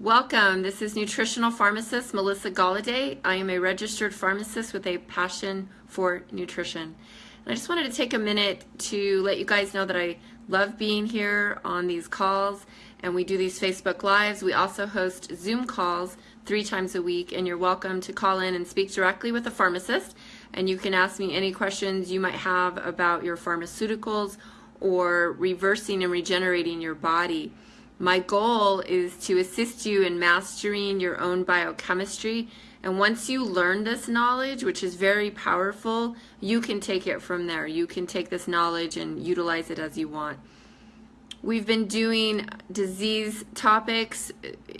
Welcome. This is nutritional pharmacist Melissa Galladay. I am a registered pharmacist with a passion for nutrition. And I just wanted to take a minute to let you guys know that I love being here on these calls and we do these Facebook Lives. We also host Zoom calls three times a week and you're welcome to call in and speak directly with a pharmacist and you can ask me any questions you might have about your pharmaceuticals or reversing and regenerating your body. My goal is to assist you in mastering your own biochemistry. And once you learn this knowledge, which is very powerful, you can take it from there. You can take this knowledge and utilize it as you want. We've been doing disease topics,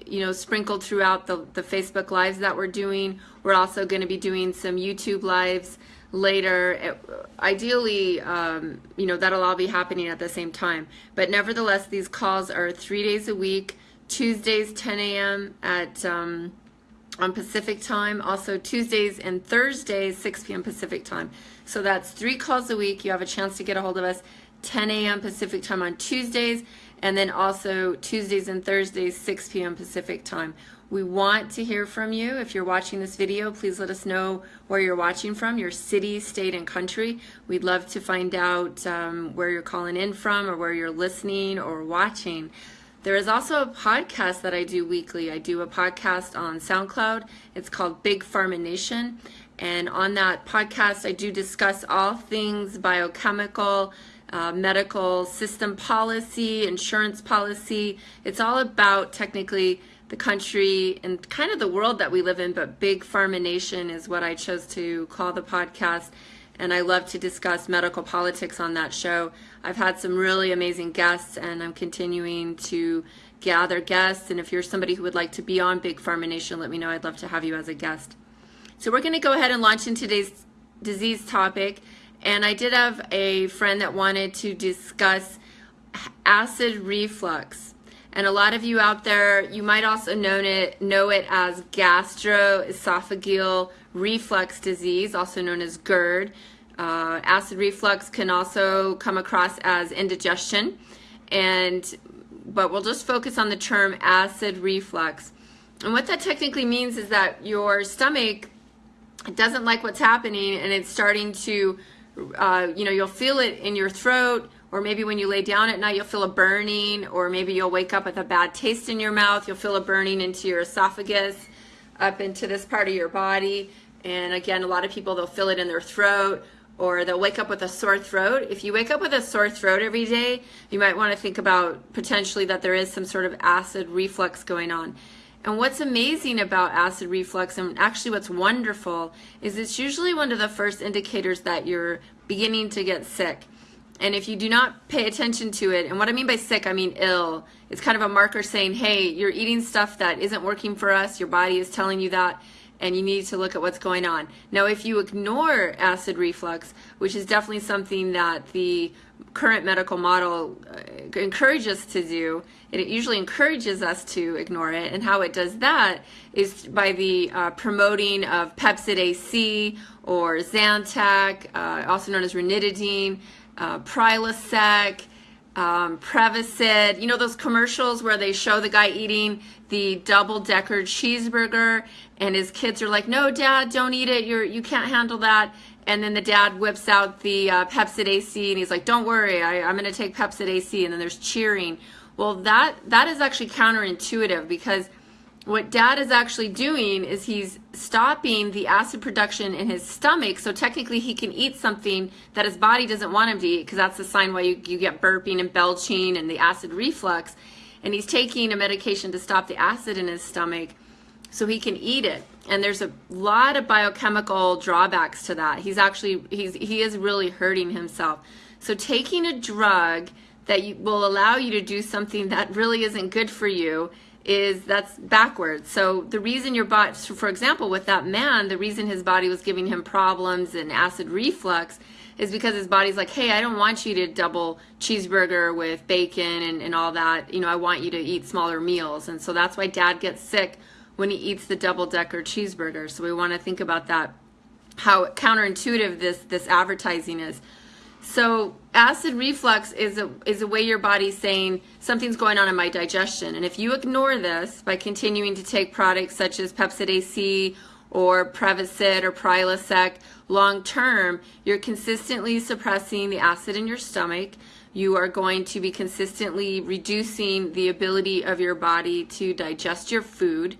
you know, sprinkled throughout the, the Facebook Lives that we're doing. We're also going to be doing some YouTube Lives later. Ideally, um, you know, that'll all be happening at the same time. But nevertheless, these calls are three days a week, Tuesdays 10 a.m. at um, on Pacific time, also Tuesdays and Thursdays 6 p.m. Pacific time. So that's three calls a week. You have a chance to get a hold of us 10 a.m. Pacific time on Tuesdays, and then also Tuesdays and Thursdays 6 p.m. Pacific time. We want to hear from you. If you're watching this video, please let us know where you're watching from, your city, state, and country. We'd love to find out um, where you're calling in from or where you're listening or watching. There is also a podcast that I do weekly. I do a podcast on SoundCloud. It's called Big Pharma Nation. And on that podcast, I do discuss all things biochemical, uh, medical system policy, insurance policy. It's all about technically the country and kind of the world that we live in, but Big Pharma Nation is what I chose to call the podcast. And I love to discuss medical politics on that show. I've had some really amazing guests, and I'm continuing to gather guests. And if you're somebody who would like to be on Big Pharma Nation, let me know. I'd love to have you as a guest. So, we're going to go ahead and launch in today's disease topic. And I did have a friend that wanted to discuss acid reflux. And a lot of you out there, you might also know it, know it as gastroesophageal reflux disease, also known as GERD. Uh, acid reflux can also come across as indigestion, and but we'll just focus on the term acid reflux. And what that technically means is that your stomach doesn't like what's happening, and it's starting to, uh, you know, you'll feel it in your throat or maybe when you lay down at night, you'll feel a burning, or maybe you'll wake up with a bad taste in your mouth. You'll feel a burning into your esophagus, up into this part of your body. And again, a lot of people, they'll feel it in their throat, or they'll wake up with a sore throat. If you wake up with a sore throat every day, you might want to think about potentially that there is some sort of acid reflux going on. And what's amazing about acid reflux, and actually what's wonderful, is it's usually one of the first indicators that you're beginning to get sick. And if you do not pay attention to it, and what I mean by sick, I mean ill, it's kind of a marker saying, hey, you're eating stuff that isn't working for us, your body is telling you that, and you need to look at what's going on. Now, if you ignore acid reflux, which is definitely something that the current medical model uh, encourages us to do, it usually encourages us to ignore it. And how it does that is by the uh, promoting of Pepcid AC or Zantac, uh, also known as ranitidine, uh, Prilosec, um, Prevacid, you know those commercials where they show the guy eating the double-decker cheeseburger and his kids are like, no, dad, don't eat it. You're, you can't handle that. And then the dad whips out the uh, Pepcid AC and he's like, don't worry, I, I'm going to take Pepcid AC. And then there's cheering. Well, that, that is actually counterintuitive because what dad is actually doing is he's stopping the acid production in his stomach so technically he can eat something that his body doesn't want him to eat because that's the sign why you, you get burping and belching and the acid reflux and he's taking a medication to stop the acid in his stomach so he can eat it and there's a lot of biochemical drawbacks to that he's actually he's he is really hurting himself so taking a drug that you, will allow you to do something that really isn't good for you is that's backwards. So the reason your body, for example, with that man, the reason his body was giving him problems and acid reflux is because his body's like, hey, I don't want you to double cheeseburger with bacon and, and all that. You know, I want you to eat smaller meals. And so that's why dad gets sick when he eats the double decker cheeseburger. So we want to think about that, how counterintuitive this, this advertising is. So acid reflux is a, is a way your body's saying something's going on in my digestion. And if you ignore this by continuing to take products such as Pepcid AC or Prevacid or Prilosec long term, you're consistently suppressing the acid in your stomach. You are going to be consistently reducing the ability of your body to digest your food.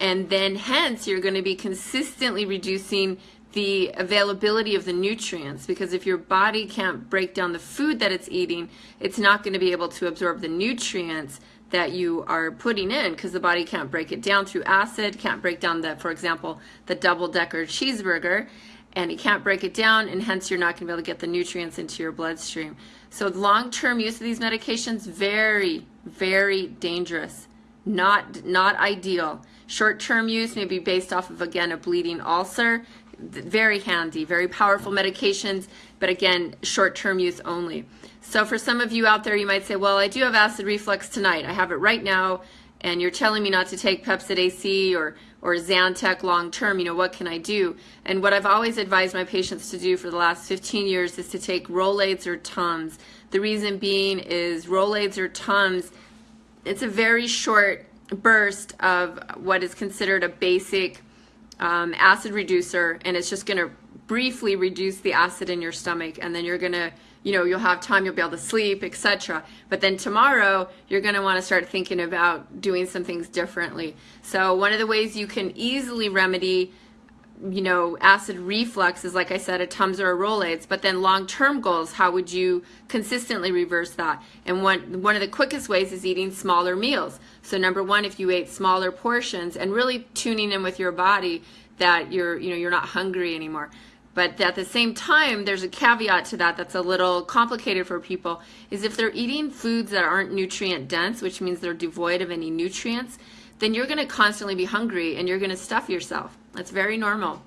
And then hence you're going to be consistently reducing the availability of the nutrients because if your body can't break down the food that it's eating, it's not going to be able to absorb the nutrients that you are putting in because the body can't break it down through acid, can't break down the, for example, the double decker cheeseburger, and it can't break it down, and hence you're not going to be able to get the nutrients into your bloodstream. So long-term use of these medications, very, very dangerous, not, not ideal. Short-term use may be based off of, again, a bleeding ulcer, very handy, very powerful medications, but again, short-term use only. So for some of you out there, you might say, well, I do have acid reflux tonight. I have it right now, and you're telling me not to take Pepcid AC or, or Zantac long-term. You know, what can I do? And what I've always advised my patients to do for the last 15 years is to take Rolaids or Tums. The reason being is Rolaids or Tums, it's a very short burst of what is considered a basic um, acid reducer and it's just going to briefly reduce the acid in your stomach and then you're going to you know you'll have time you'll be able to sleep etc but then tomorrow you're going to want to start thinking about doing some things differently. So one of the ways you can easily remedy you know, acid reflux is like I said, a Tums or a Rolaids, but then long-term goals, how would you consistently reverse that? And one, one of the quickest ways is eating smaller meals. So number one, if you ate smaller portions and really tuning in with your body that you're, you know, you're not hungry anymore. But at the same time, there's a caveat to that that's a little complicated for people, is if they're eating foods that aren't nutrient dense, which means they're devoid of any nutrients, then you're going to constantly be hungry and you're going to stuff yourself. That's very normal.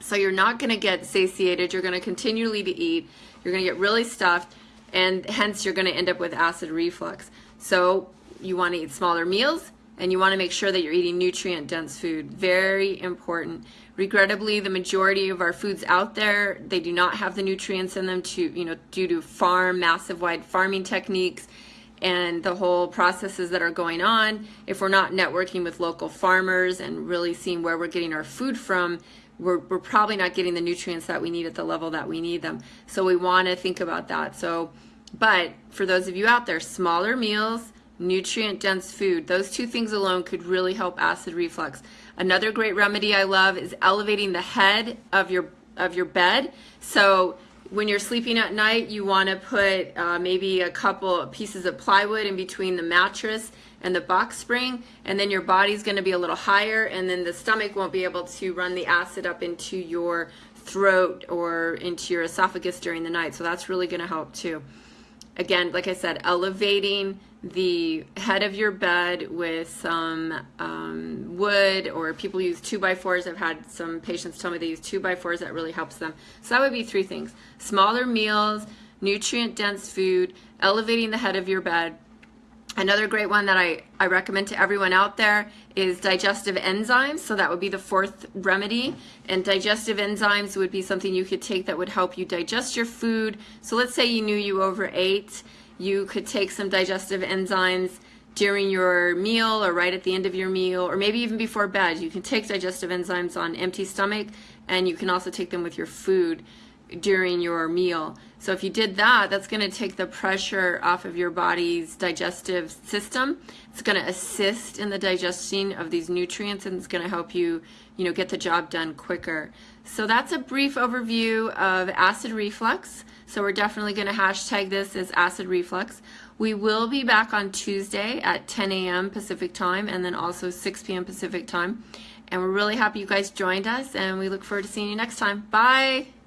So you're not going to get satiated. You're going to continually to eat. You're going to get really stuffed and hence you're going to end up with acid reflux. So you want to eat smaller meals and you want to make sure that you're eating nutrient dense food. Very important. Regrettably, the majority of our foods out there, they do not have the nutrients in them to, you know, due to farm, massive wide farming techniques and the whole processes that are going on, if we're not networking with local farmers and really seeing where we're getting our food from, we're, we're probably not getting the nutrients that we need at the level that we need them. So we want to think about that. So, but for those of you out there, smaller meals, nutrient dense food, those two things alone could really help acid reflux. Another great remedy I love is elevating the head of your of your bed. So when you're sleeping at night, you want to put uh, maybe a couple pieces of plywood in between the mattress and the box spring, and then your body's going to be a little higher, and then the stomach won't be able to run the acid up into your throat or into your esophagus during the night. So that's really going to help too. Again, like I said, elevating the head of your bed with some um, wood or people use 2 by 4s I've had some patients tell me they use 2 by 4s that really helps them. So that would be three things. Smaller meals, nutrient dense food, elevating the head of your bed. Another great one that I, I recommend to everyone out there is digestive enzymes. So that would be the fourth remedy. And digestive enzymes would be something you could take that would help you digest your food. So let's say you knew you overate you could take some digestive enzymes during your meal or right at the end of your meal or maybe even before bed. You can take digestive enzymes on empty stomach and you can also take them with your food during your meal. So if you did that, that's going to take the pressure off of your body's digestive system. It's going to assist in the digesting of these nutrients and it's going to help you, you know, get the job done quicker. So that's a brief overview of acid reflux. So we're definitely going to hashtag this as acid reflux. We will be back on Tuesday at 10 a.m. Pacific time and then also 6 p.m. Pacific time. And we're really happy you guys joined us and we look forward to seeing you next time. Bye!